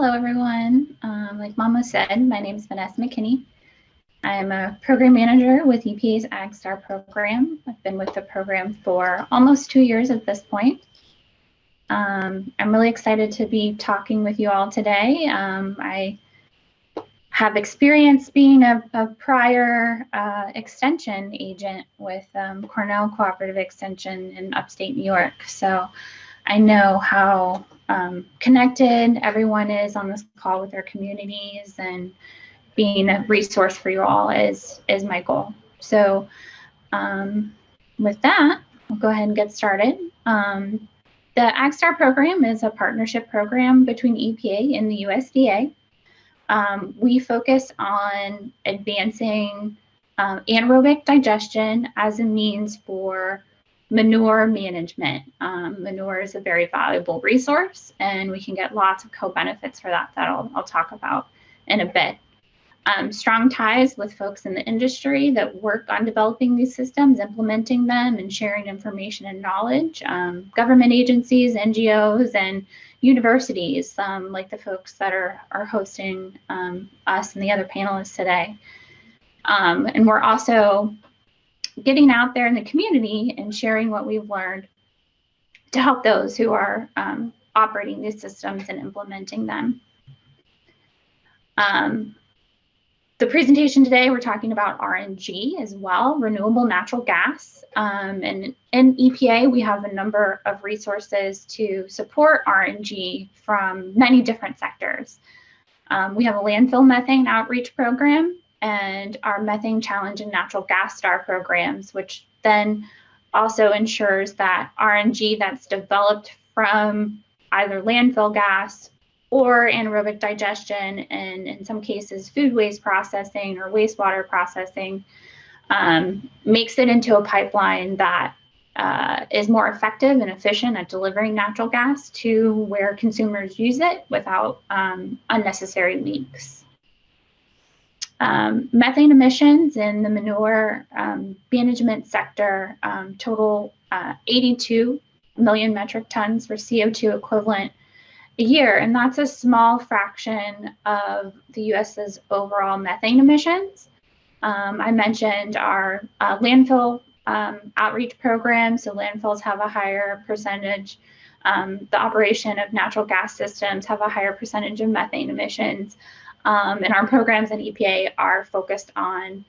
Hello, everyone. Um, like Mama said, my name is Vanessa McKinney. I'm a program manager with EPA's AgStar program. I've been with the program for almost two years at this point. Um, I'm really excited to be talking with you all today. Um, I have experience being a, a prior uh, extension agent with um, Cornell Cooperative Extension in upstate New York. So I know how um, connected everyone is on this call with their communities and being a resource for you all is, is my goal. So um, with that, we'll go ahead and get started. Um, the AgStar program is a partnership program between EPA and the USDA. Um, we focus on advancing um, anaerobic digestion as a means for manure management. Um, manure is a very valuable resource and we can get lots of co-benefits for that that I'll, I'll talk about in a bit. Um, strong ties with folks in the industry that work on developing these systems, implementing them, and sharing information and knowledge. Um, government agencies, NGOs, and universities, um, like the folks that are, are hosting um, us and the other panelists today. Um, and we're also getting out there in the community and sharing what we've learned to help those who are um, operating these systems and implementing them. Um, the presentation today, we're talking about RNG as well, renewable natural gas. Um, and in EPA, we have a number of resources to support RNG from many different sectors. Um, we have a landfill methane outreach program and our methane challenge and natural gas star programs, which then also ensures that RNG that's developed from either landfill gas or anaerobic digestion, and in some cases, food waste processing or wastewater processing, um, makes it into a pipeline that uh, is more effective and efficient at delivering natural gas to where consumers use it without um, unnecessary leaks. Um, methane emissions in the manure um, management sector um, total uh, 82 million metric tons for CO2 equivalent a year, and that's a small fraction of the US's overall methane emissions. Um, I mentioned our uh, landfill um, outreach program, so landfills have a higher percentage. Um, the operation of natural gas systems have a higher percentage of methane emissions. Um, and our programs at EPA are focused on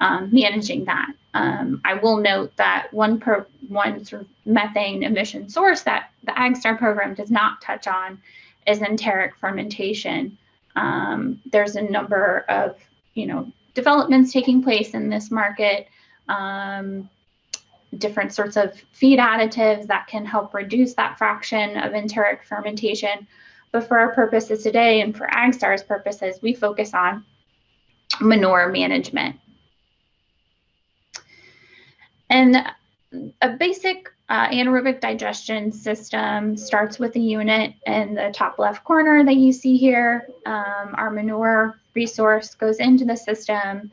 um, managing that. Um, I will note that one per one sort of methane emission source that the AgStar program does not touch on is enteric fermentation. Um, there's a number of you know developments taking place in this market. Um, different sorts of feed additives that can help reduce that fraction of enteric fermentation but for our purposes today and for AgStar's purposes, we focus on manure management. And a basic uh, anaerobic digestion system starts with a unit in the top left corner that you see here. Um, our manure resource goes into the system.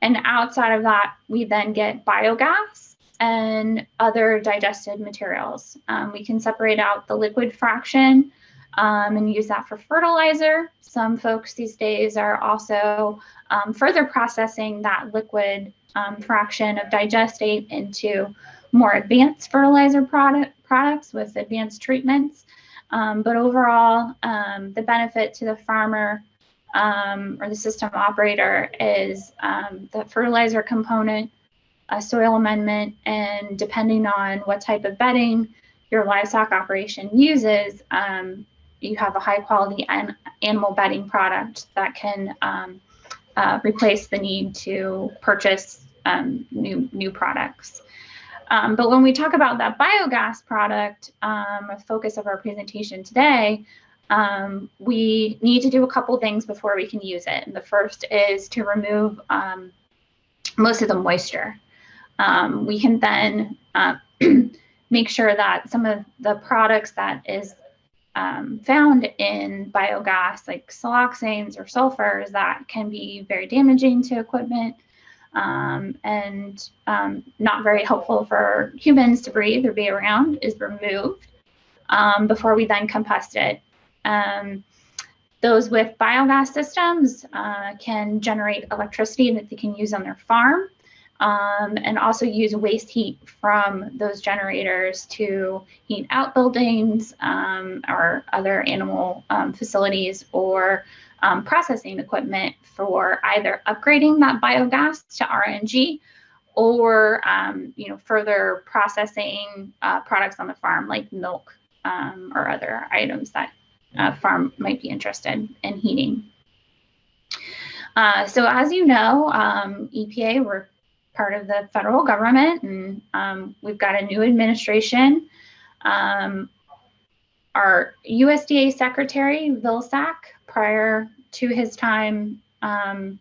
And outside of that, we then get biogas and other digested materials. Um, we can separate out the liquid fraction um, and use that for fertilizer. Some folks these days are also um, further processing that liquid um, fraction of digestate into more advanced fertilizer product, products with advanced treatments. Um, but overall, um, the benefit to the farmer um, or the system operator is the fertilizer component, a soil amendment, and depending on what type of bedding your livestock operation uses, um, you have a high quality an animal bedding product that can um, uh, replace the need to purchase um, new, new products. Um, but when we talk about that biogas product, um, a focus of our presentation today, um, we need to do a couple things before we can use it. And the first is to remove um, most of the moisture. we can then uh, make sure that some of the products that is um, found in biogas like siloxanes or sulfurs that can be very damaging to equipment um, and um, not very helpful for humans to breathe or be around is removed um, before we then compost it. Um, Those with biogas systems uh, can generate electricity that they can use on their farm um, and also use waste heat from those generators to heat outbuildings um, or other animal um, facilities or um, processing equipment for either upgrading that biogas to RNG or um, you know further processing uh, products on the farm like milk um, or other items that a farm might be interested in heating. Uh, so as you know, EPA, we're part of the federal government, and um, we've got a new administration. Um, our USDA Secretary, Vilsack, prior to his time um,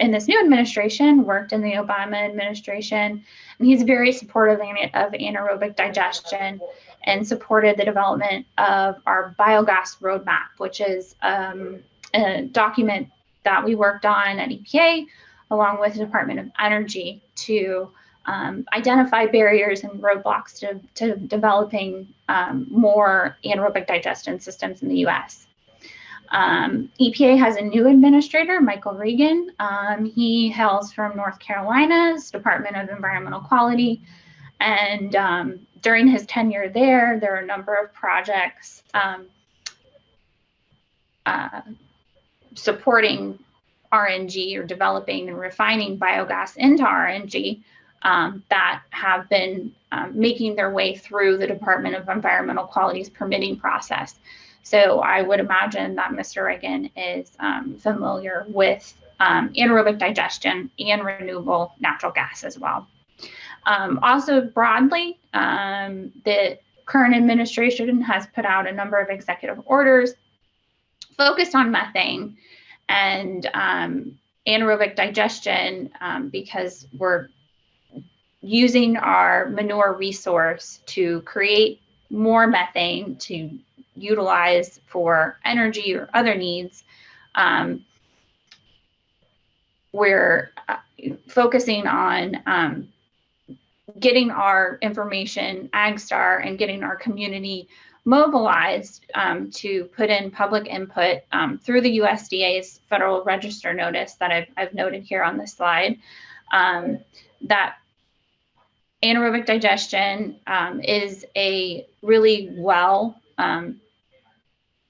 in this new administration, worked in the Obama administration, and he's very supportive of anaerobic digestion and supported the development of our biogas roadmap, which is um, a document that we worked on at EPA along with the Department of Energy to um, identify barriers and roadblocks to, to developing um, more anaerobic digestion systems in the US. Um, EPA has a new administrator, Michael Regan. Um, he hails from North Carolina's Department of Environmental Quality. And um, during his tenure there, there are a number of projects um, uh, supporting RNG or developing and refining biogas into RNG um, that have been um, making their way through the Department of Environmental Quality's permitting process. So I would imagine that Mr. Regan is um, familiar with um, anaerobic digestion and renewable natural gas as well. Um, also broadly, um, the current administration has put out a number of executive orders focused on methane and um, anaerobic digestion um, because we're using our manure resource to create more methane to utilize for energy or other needs. Um, we're uh, focusing on um, getting our information, AgStar, and getting our community mobilized um, to put in public input um, through the USDA's Federal Register notice that I've, I've noted here on this slide, um, that anaerobic digestion um, is a really well um,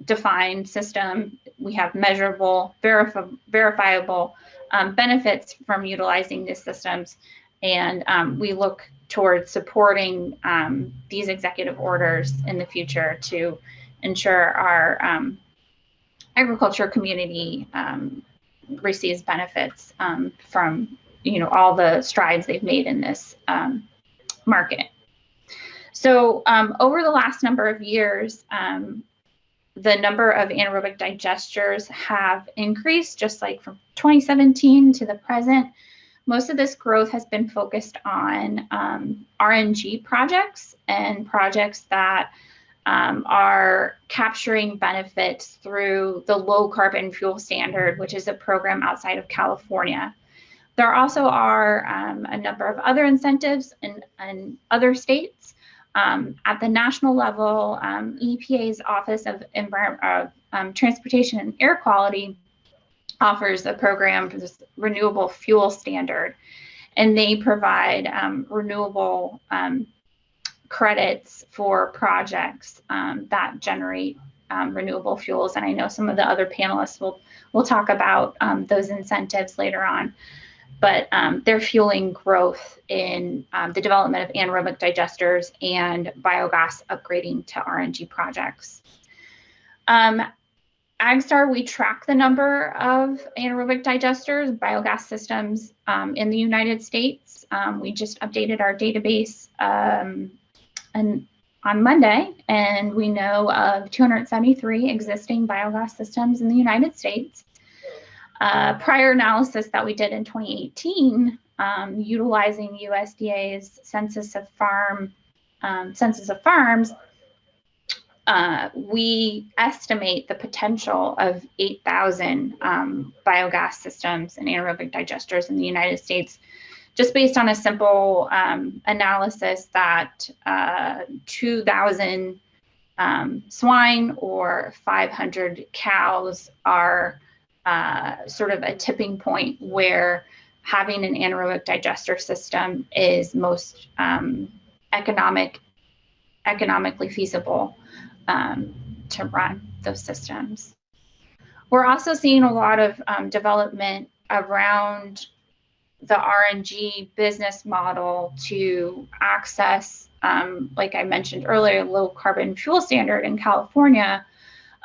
defined system. We have measurable, verif verifiable um, benefits from utilizing these systems. And we look towards supporting um, these executive orders in the future to ensure our um, agriculture community um, receives benefits um, from you know all the strides they've made in this um, market. So um, over the last number of years, the number of anaerobic digesters have increased just like from 2017 to the present most of this growth has been focused on um, RNG projects and projects that um, are capturing benefits through the low carbon fuel standard, which is a program outside of California. There also are um, a number of other incentives in, in other states. Um, at the national level, um, EPA's Office of, of um, Transportation and Air Quality offers a program for this renewable fuel standard, and they provide um, renewable um, credits for projects um, that generate um, renewable fuels. And I know some of the other panelists will will talk about um, those incentives later on. But um, they're fueling growth in the development of anaerobic digesters and biogas upgrading to RNG projects. AgStar, we track the number of anaerobic digesters, biogas systems um, in the United States. Um, we just updated our database um, and on Monday, and we know of 273 existing biogas systems in the United States. Uh, prior analysis that we did in 2018, um, utilizing USDA's Census of Farm um, Census of Farms, uh, we estimate the potential of 8,000 um, biogas systems and anaerobic digesters in the United States, just based on a simple um, analysis that uh, 2,000 um, swine or 500 cows are uh, sort of a tipping point where having an anaerobic digester system is most um, economic, economically feasible um, to run those systems. We're also seeing a lot of um, development around the RNG business model to access, um, like I mentioned earlier, low carbon fuel standard in California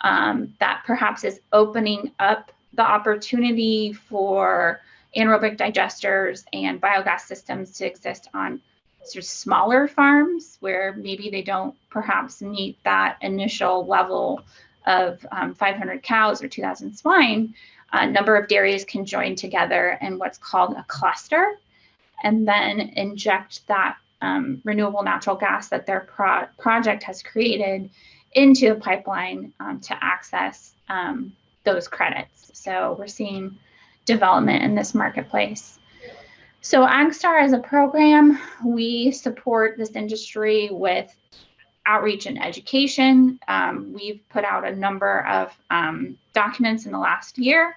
um, that perhaps is opening up the opportunity for anaerobic digesters and biogas systems to exist on sort of smaller farms where maybe they don't perhaps meet that initial level of um, 500 cows or 2,000 swine, a number of dairies can join together in what's called a cluster and then inject that um, renewable natural gas that their pro project has created into the pipeline um, to access um, those credits. So we're seeing development in this marketplace. So AgStar as a program, we support this industry with outreach and education. Um, we've put out a number of um, documents in the last year.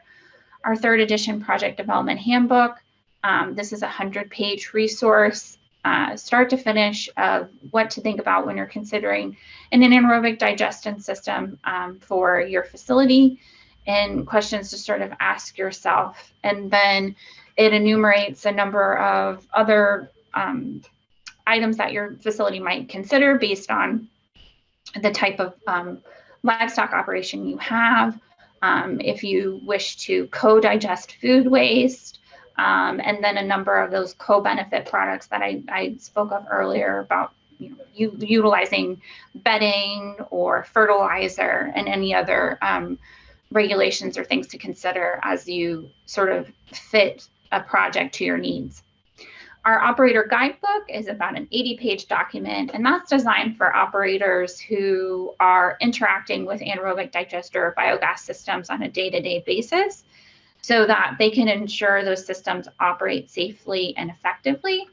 Our third edition project development handbook. Um, this is a 100 page resource, uh, start to finish, of what to think about when you're considering an anaerobic digestion system um, for your facility and questions to sort of ask yourself. And then it enumerates a number of other um, items that your facility might consider based on the type of um, livestock operation you have. Um, if you wish to co-digest food waste, um, and then a number of those co-benefit products that I, I spoke of earlier about you know, utilizing bedding or fertilizer and any other um, regulations or things to consider as you sort of fit a project to your needs. Our operator guidebook is about an 80 page document, and that's designed for operators who are interacting with anaerobic digester biogas systems on a day to day basis so that they can ensure those systems operate safely and effectively,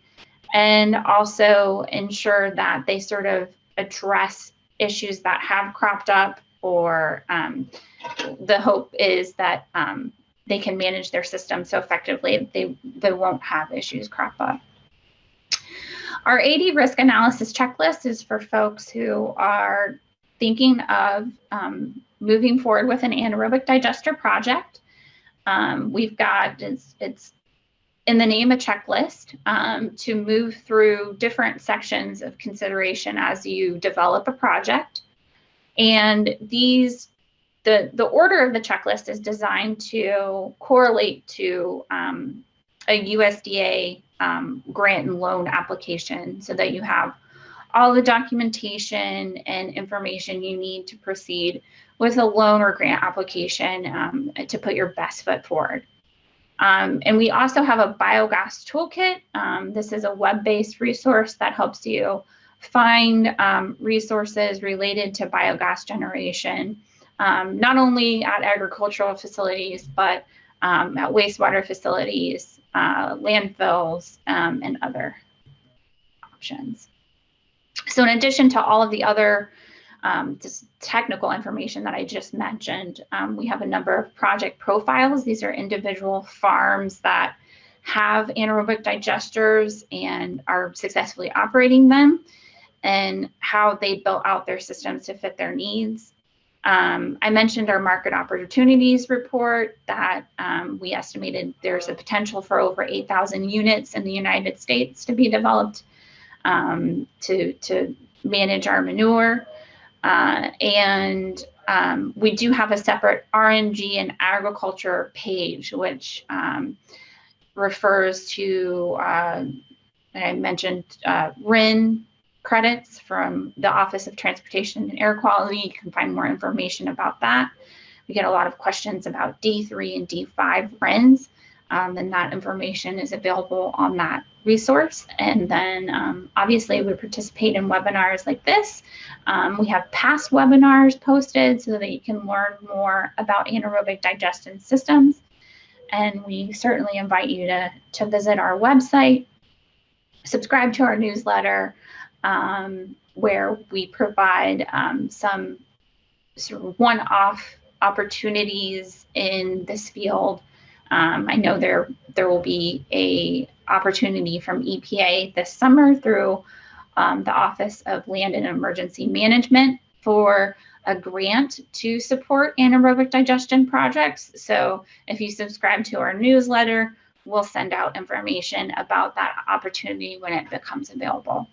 and also ensure that they sort of address issues that have cropped up or um, the hope is that um, they can manage their system so effectively they, they won't have issues crop up. Our AD risk analysis checklist is for folks who are thinking of um, moving forward with an anaerobic digester project. Um, we've got, it's, it's, in the name a checklist um, to move through different sections of consideration as you develop a project. And these the, the order of the checklist is designed to correlate to um, a USDA um, grant and loan application so that you have all the documentation and information you need to proceed with a loan or grant application um, to put your best foot forward. Um, and we also have a biogas toolkit. Um, this is a web-based resource that helps you find um, resources related to biogas generation um, not only at agricultural facilities, but um, at wastewater facilities, uh, landfills, um, and other options. So in addition to all of the other um, just technical information that I just mentioned, um, we have a number of project profiles. These are individual farms that have anaerobic digesters and are successfully operating them and how they built out their systems to fit their needs. Um, I mentioned our market opportunities report that um, we estimated there's a potential for over 8,000 units in the United States to be developed um, to, to manage our manure. Uh, and um, we do have a separate RNG and agriculture page, which um, refers to, uh, I mentioned uh, RIN credits from the Office of Transportation and Air Quality. You can find more information about that. We get a lot of questions about D3 and D5 RINs, um, and that information is available on that resource. And then um, obviously we participate in webinars like this. Um, we have past webinars posted so that you can learn more about anaerobic digestion systems. And we certainly invite you to, to visit our website, subscribe to our newsletter, um, where we provide um, some sort of one-off opportunities in this field. Um, I know there there will be a opportunity from EPA this summer through um, the Office of Land and Emergency Management for a grant to support anaerobic digestion projects. So if you subscribe to our newsletter, we'll send out information about that opportunity when it becomes available.